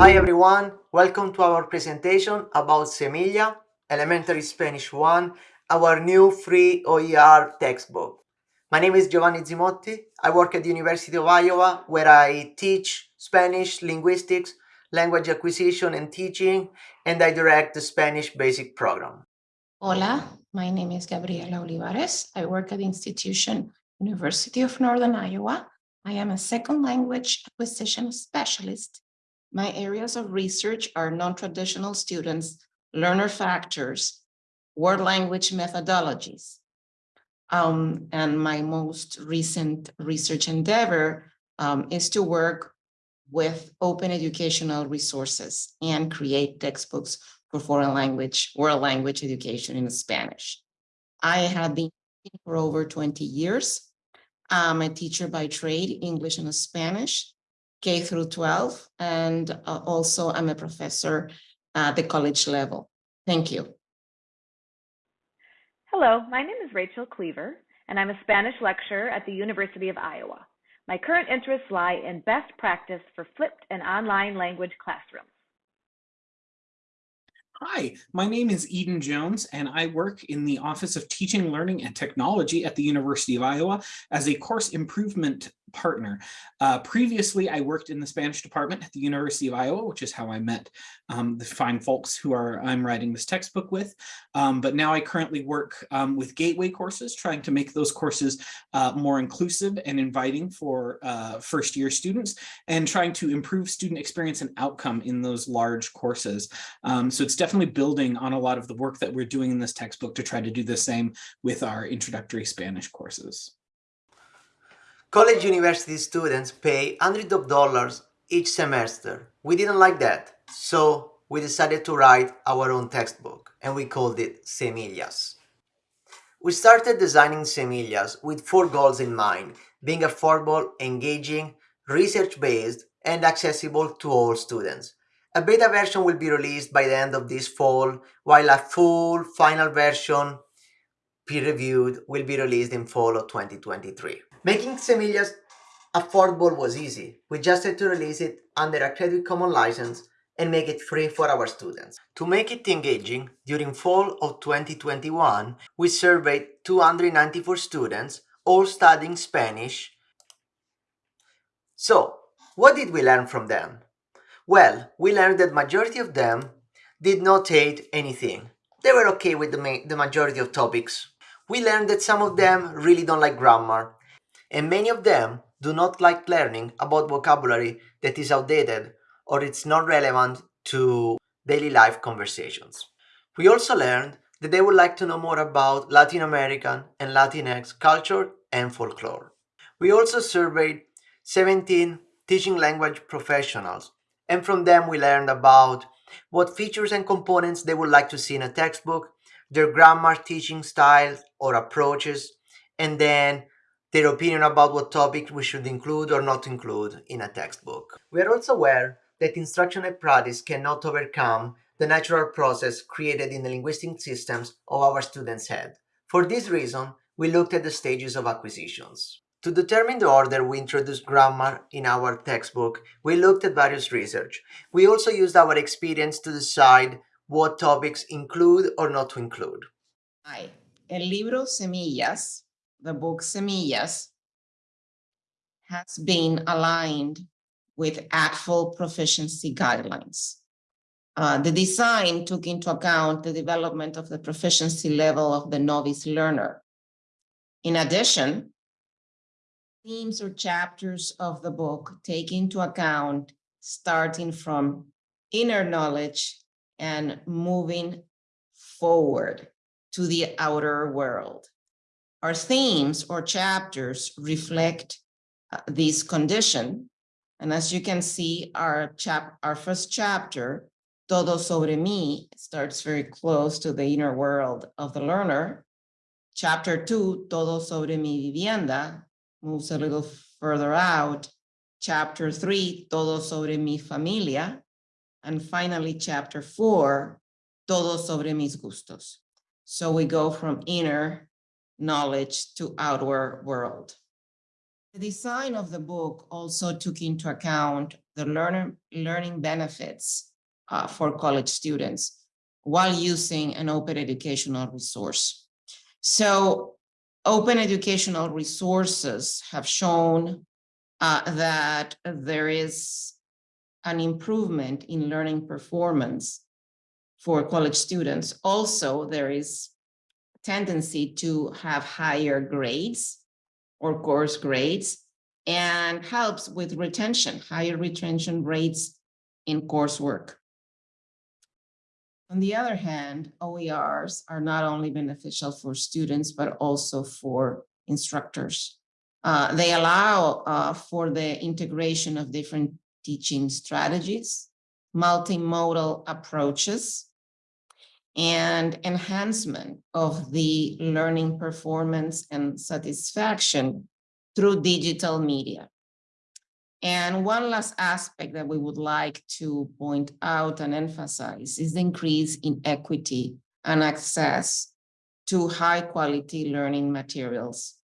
Hi everyone, welcome to our presentation about Semilla, Elementary Spanish 1, our new free OER textbook. My name is Giovanni Zimotti. I work at the University of Iowa where I teach Spanish, linguistics, language acquisition and teaching, and I direct the Spanish basic program. Hola, my name is Gabriela Olivares. I work at the institution University of Northern Iowa. I am a second language acquisition specialist my areas of research are non-traditional students, learner factors, word language methodologies. Um, and my most recent research endeavor um, is to work with open educational resources and create textbooks for foreign language, world language education in Spanish. I have been for over 20 years. I'm a teacher by trade, English and Spanish. K through 12, and uh, also I'm a professor at the college level. Thank you. Hello, my name is Rachel Cleaver, and I'm a Spanish lecturer at the University of Iowa. My current interests lie in best practice for flipped and online language classrooms. Hi, my name is Eden Jones, and I work in the Office of Teaching, Learning, and Technology at the University of Iowa as a course improvement partner. Uh, previously, I worked in the Spanish department at the University of Iowa, which is how I met um, the fine folks who are I'm writing this textbook with. Um, but now I currently work um, with Gateway courses, trying to make those courses uh, more inclusive and inviting for uh, first year students and trying to improve student experience and outcome in those large courses. Um, so it's definitely building on a lot of the work that we're doing in this textbook to try to do the same with our introductory Spanish courses. College university students pay hundreds of dollars each semester. We didn't like that, so we decided to write our own textbook, and we called it Semillas. We started designing Semillas with four goals in mind, being affordable, engaging, research-based, and accessible to all students. A beta version will be released by the end of this fall, while a full final version peer-reviewed will be released in fall of 2023. Making Semillas affordable was easy. We just had to release it under a Creative Commons license and make it free for our students. To make it engaging, during fall of 2021, we surveyed 294 students, all studying Spanish. So, what did we learn from them? Well, we learned that majority of them did not hate anything. They were okay with the, ma the majority of topics. We learned that some of them really don't like grammar and many of them do not like learning about vocabulary that is outdated or it's not relevant to daily life conversations. We also learned that they would like to know more about Latin American and Latinx culture and folklore. We also surveyed 17 teaching language professionals and from them we learned about what features and components they would like to see in a textbook, their grammar teaching styles or approaches, and then their opinion about what topic we should include or not include in a textbook. We are also aware that instruction and practice cannot overcome the natural process created in the linguistic systems of our students' head. For this reason, we looked at the stages of acquisitions. To determine the order we introduced grammar in our textbook, we looked at various research. We also used our experience to decide what topics include or not to include. Hi, el libro Semillas the book Semillas has been aligned with ACTFL proficiency guidelines. Uh, the design took into account the development of the proficiency level of the novice learner. In addition, themes or chapters of the book take into account starting from inner knowledge and moving forward to the outer world. Our themes or chapters reflect uh, this condition. And as you can see, our chap our first chapter, Todo sobre mí, starts very close to the inner world of the learner. Chapter two, Todo sobre mi vivienda, moves a little further out. Chapter three, Todo sobre mi familia. And finally, chapter four, Todo sobre mis gustos. So we go from inner knowledge to outward world. The design of the book also took into account the learner, learning benefits uh, for college students while using an open educational resource. So open educational resources have shown uh, that there is an improvement in learning performance for college students. Also, there is tendency to have higher grades or course grades and helps with retention, higher retention rates in coursework. On the other hand, OERs are not only beneficial for students, but also for instructors. Uh, they allow uh, for the integration of different teaching strategies, multimodal approaches, and enhancement of the learning performance and satisfaction through digital media. And one last aspect that we would like to point out and emphasize is the increase in equity and access to high quality learning materials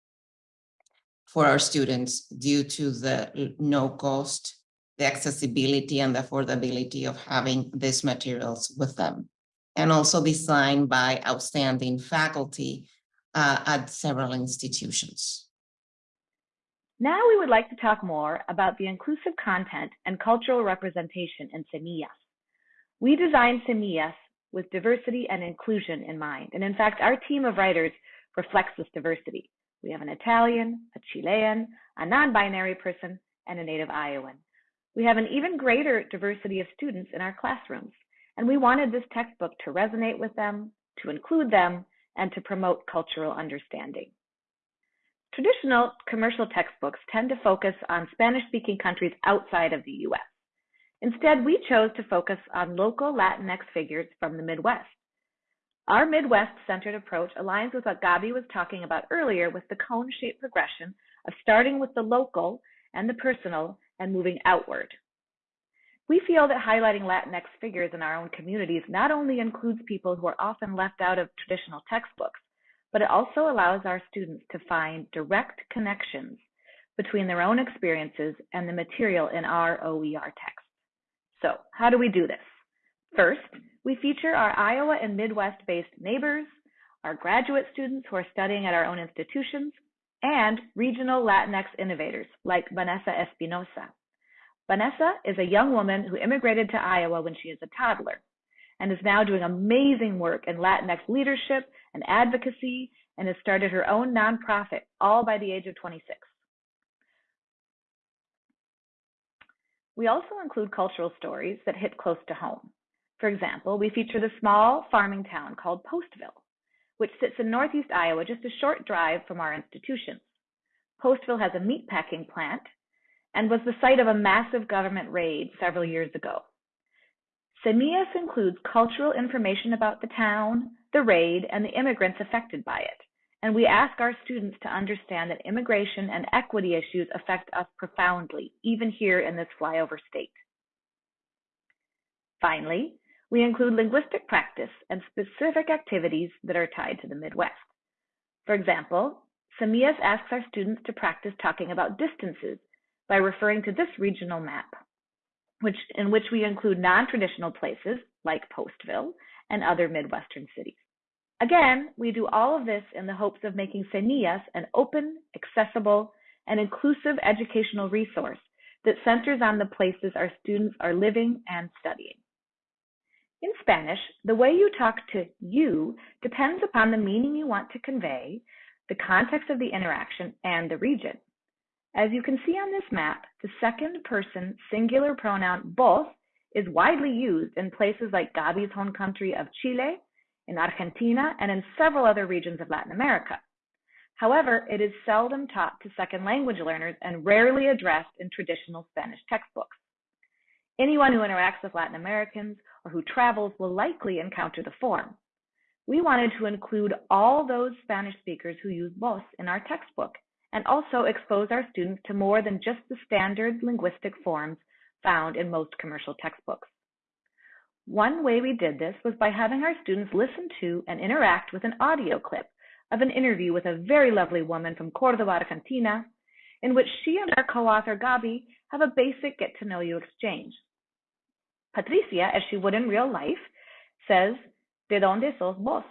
for our students due to the no cost, the accessibility and the affordability of having these materials with them. And also designed by outstanding faculty uh, at several institutions. Now we would like to talk more about the inclusive content and cultural representation in Semillas. We designed Semillas with diversity and inclusion in mind. And in fact, our team of writers reflects this diversity. We have an Italian, a Chilean, a non-binary person, and a native Iowan. We have an even greater diversity of students in our classrooms. And we wanted this textbook to resonate with them, to include them, and to promote cultural understanding. Traditional commercial textbooks tend to focus on Spanish-speaking countries outside of the U.S. Instead, we chose to focus on local Latinx figures from the Midwest. Our Midwest-centered approach aligns with what Gabi was talking about earlier with the cone-shaped progression of starting with the local and the personal and moving outward. We feel that highlighting Latinx figures in our own communities not only includes people who are often left out of traditional textbooks, but it also allows our students to find direct connections between their own experiences and the material in our OER text. So how do we do this? First, we feature our Iowa and Midwest-based neighbors, our graduate students who are studying at our own institutions, and regional Latinx innovators like Vanessa Espinosa. Vanessa is a young woman who immigrated to Iowa when she is a toddler and is now doing amazing work in Latinx leadership and advocacy and has started her own nonprofit, all by the age of 26. We also include cultural stories that hit close to home. For example, we feature the small farming town called Postville, which sits in northeast Iowa, just a short drive from our institutions. Postville has a meatpacking plant and was the site of a massive government raid several years ago. Semillas includes cultural information about the town, the raid, and the immigrants affected by it. And we ask our students to understand that immigration and equity issues affect us profoundly, even here in this flyover state. Finally, we include linguistic practice and specific activities that are tied to the Midwest. For example, Semillas asks our students to practice talking about distances by referring to this regional map, which, in which we include non-traditional places like Postville and other Midwestern cities. Again, we do all of this in the hopes of making Semillas an open, accessible, and inclusive educational resource that centers on the places our students are living and studying. In Spanish, the way you talk to you depends upon the meaning you want to convey, the context of the interaction, and the region. As you can see on this map, the second person singular pronoun vos is widely used in places like Gabi's home country of Chile in Argentina, and in several other regions of Latin America. However, it is seldom taught to second language learners and rarely addressed in traditional Spanish textbooks. Anyone who interacts with Latin Americans or who travels will likely encounter the form. We wanted to include all those Spanish speakers who use vos in our textbook and also expose our students to more than just the standard linguistic forms found in most commercial textbooks. One way we did this was by having our students listen to and interact with an audio clip of an interview with a very lovely woman from Cordoba, Argentina, in which she and our co-author Gabi have a basic get to know you exchange. Patricia, as she would in real life, says, De donde sos vos?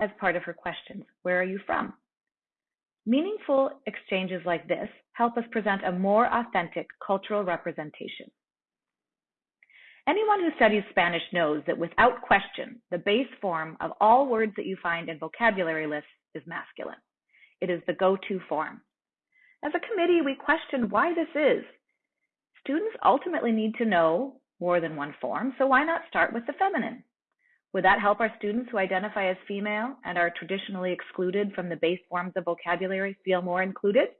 as part of her questions. Where are you from? Meaningful exchanges like this help us present a more authentic cultural representation. Anyone who studies Spanish knows that without question, the base form of all words that you find in vocabulary lists is masculine. It is the go-to form. As a committee, we questioned why this is. Students ultimately need to know more than one form, so why not start with the feminine? Would that help our students who identify as female and are traditionally excluded from the base forms of vocabulary feel more included?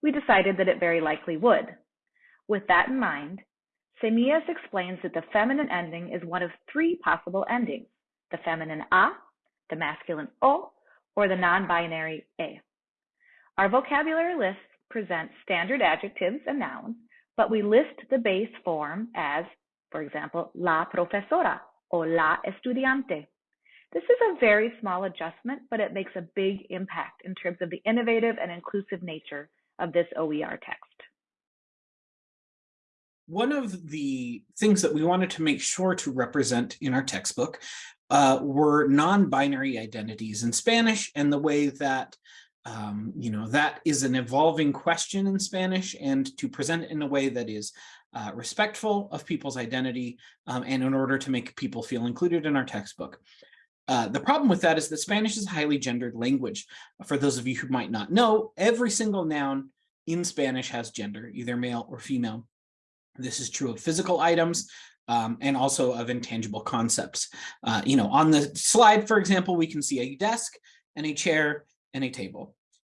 We decided that it very likely would. With that in mind, Semillas explains that the feminine ending is one of three possible endings, the feminine a, the masculine o, or the non-binary e. Our vocabulary lists present standard adjectives and nouns, but we list the base form as, for example, la profesora or la estudiante. This is a very small adjustment, but it makes a big impact in terms of the innovative and inclusive nature of this OER text. One of the things that we wanted to make sure to represent in our textbook uh, were non-binary identities in Spanish and the way that um, you know, that is an evolving question in Spanish and to present it in a way that is uh, respectful of people's identity um, and in order to make people feel included in our textbook. Uh, the problem with that is that Spanish is a highly gendered language. For those of you who might not know, every single noun in Spanish has gender, either male or female. This is true of physical items um, and also of intangible concepts. Uh, you know, on the slide, for example, we can see a desk and a chair and a table.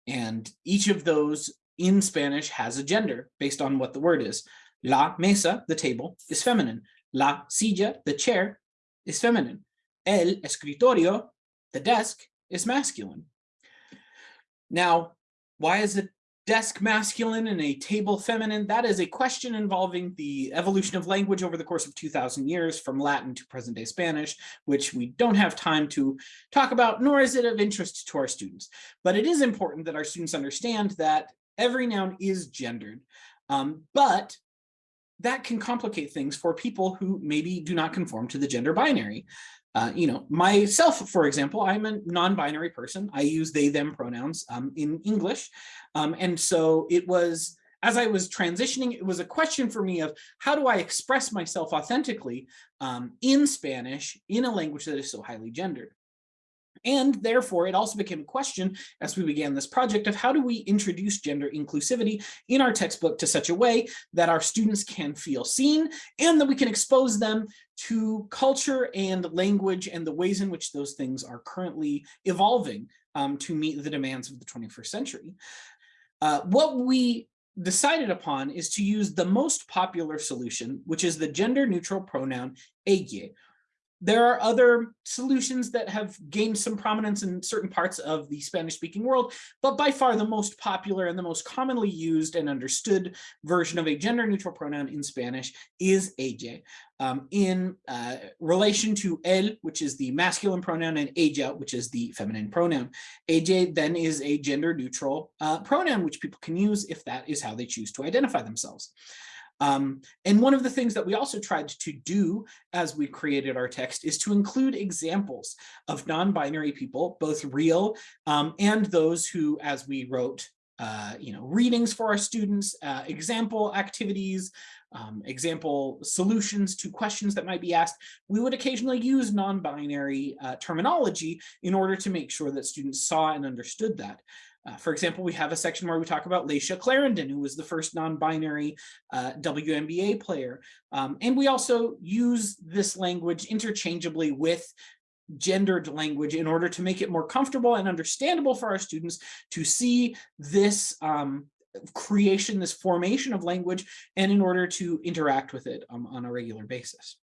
And each of those in Spanish has a gender based on what the word is. La mesa, the table, is feminine. La silla, the chair, is feminine. El escritorio, the desk, is masculine. Now, why is a desk masculine and a table feminine? That is a question involving the evolution of language over the course of 2000 years from Latin to present day Spanish, which we don't have time to talk about, nor is it of interest to our students. But it is important that our students understand that every noun is gendered, um, but that can complicate things for people who maybe do not conform to the gender binary. Uh, you know, myself, for example, I'm a non-binary person. I use they, them pronouns um, in English. Um, and so it was, as I was transitioning, it was a question for me of how do I express myself authentically um, in Spanish in a language that is so highly gendered. And therefore, it also became a question as we began this project of how do we introduce gender inclusivity in our textbook to such a way that our students can feel seen and that we can expose them to culture and language and the ways in which those things are currently evolving um, to meet the demands of the 21st century. Uh, what we decided upon is to use the most popular solution, which is the gender neutral pronoun elle, there are other solutions that have gained some prominence in certain parts of the Spanish speaking world, but by far the most popular and the most commonly used and understood version of a gender neutral pronoun in Spanish is elle. Um, in uh, relation to el, which is the masculine pronoun, and ella, which is the feminine pronoun. Elle then is a gender neutral uh, pronoun, which people can use if that is how they choose to identify themselves. Um, and one of the things that we also tried to do as we created our text is to include examples of non-binary people, both real um, and those who, as we wrote, uh, you know, readings for our students, uh, example activities, um, example solutions to questions that might be asked, we would occasionally use non-binary uh, terminology in order to make sure that students saw and understood that. Uh, for example, we have a section where we talk about Layshia Clarendon, who was the first non-binary uh, WNBA player. Um, and we also use this language interchangeably with gendered language in order to make it more comfortable and understandable for our students to see this um, creation, this formation of language, and in order to interact with it um, on a regular basis.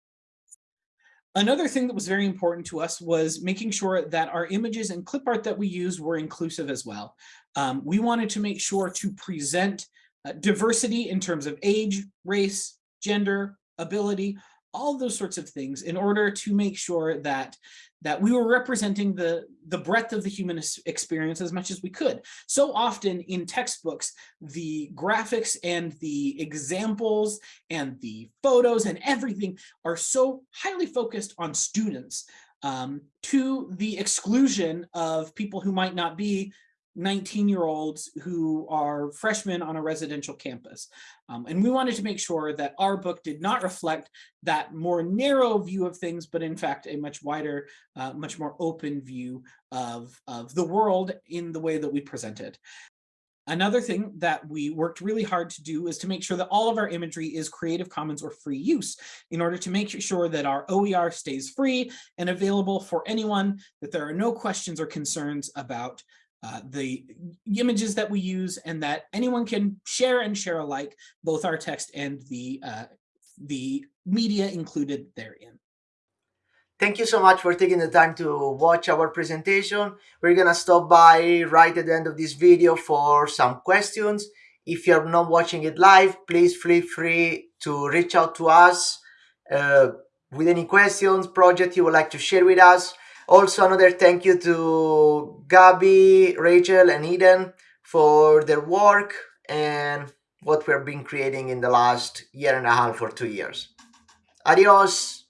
Another thing that was very important to us was making sure that our images and clip art that we used were inclusive as well. Um, we wanted to make sure to present uh, diversity in terms of age, race, gender, ability, all those sorts of things in order to make sure that that we were representing the, the breadth of the human experience as much as we could. So often in textbooks, the graphics and the examples and the photos and everything are so highly focused on students um, to the exclusion of people who might not be 19 year olds who are freshmen on a residential campus. Um, and we wanted to make sure that our book did not reflect that more narrow view of things, but in fact, a much wider, uh, much more open view of, of the world in the way that we present it. Another thing that we worked really hard to do is to make sure that all of our imagery is Creative Commons or free use in order to make sure that our OER stays free and available for anyone, that there are no questions or concerns about uh, the images that we use and that anyone can share and share alike, both our text and the, uh, the media included therein. Thank you so much for taking the time to watch our presentation. We're gonna stop by right at the end of this video for some questions. If you're not watching it live, please feel free to reach out to us uh, with any questions, project you would like to share with us. Also, another thank you to Gabby, Rachel, and Eden for their work and what we've been creating in the last year and a half or two years. Adios!